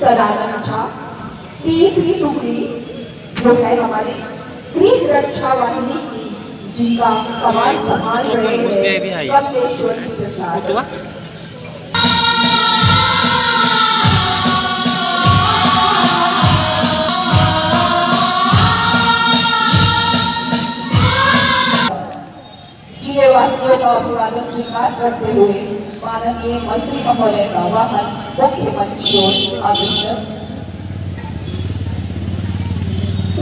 सदानंद झा तीसरी टुकड़ी जो है हमारी गृह रक्षा वाहिनी की जीवा कमान संभाल रहे हैं कमलेश्वरी प्रसाद Butuh ah? ज़िले वासियों का अभिवादन स्वीकार करते हुए माननीय मंत्री महोदय का वाहन मुख्य मंच की अग्रसर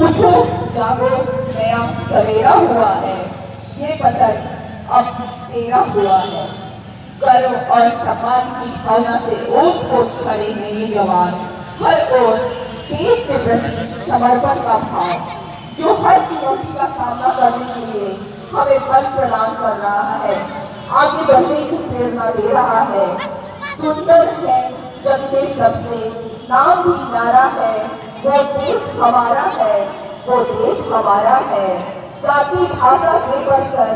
उठो, जागो, नया सवेरा हुआ है। ये पतन अब तेरा हुआ है। करो और सम्मान की भावना से ओट ओट खड़े हैं ये जवान। हर ओर देश के प्रति समर्पण का भाव, जो हर चुनौती का सामना करने के लिए हमें बल प्रदान कर रहा है। आगे बढ़ने की प्रेरणा दे रहा है। सुंदर है जग में सबसे। नाम भी नारा है। वो देश हमारा है। वो देश हमारा है। जाति भाषा से बढ़कर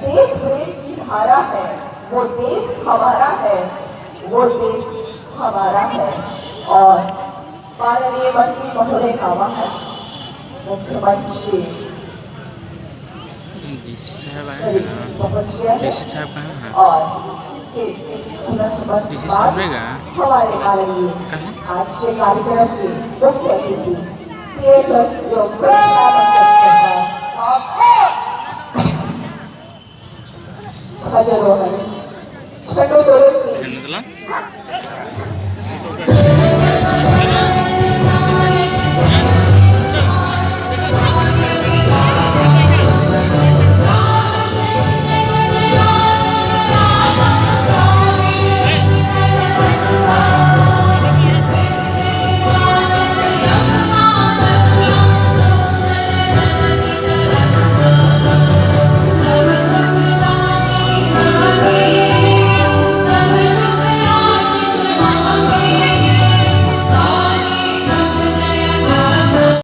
देश प्रेम की धारा है। वो देश हमारा है। वो देश हमारा है। और माननीय मंत्री महोदय का वाहन मुख्यमंत्री। DC साहब आए हैं DC साहब कहाँ हैं DC साहब रहेगा कहाँ आज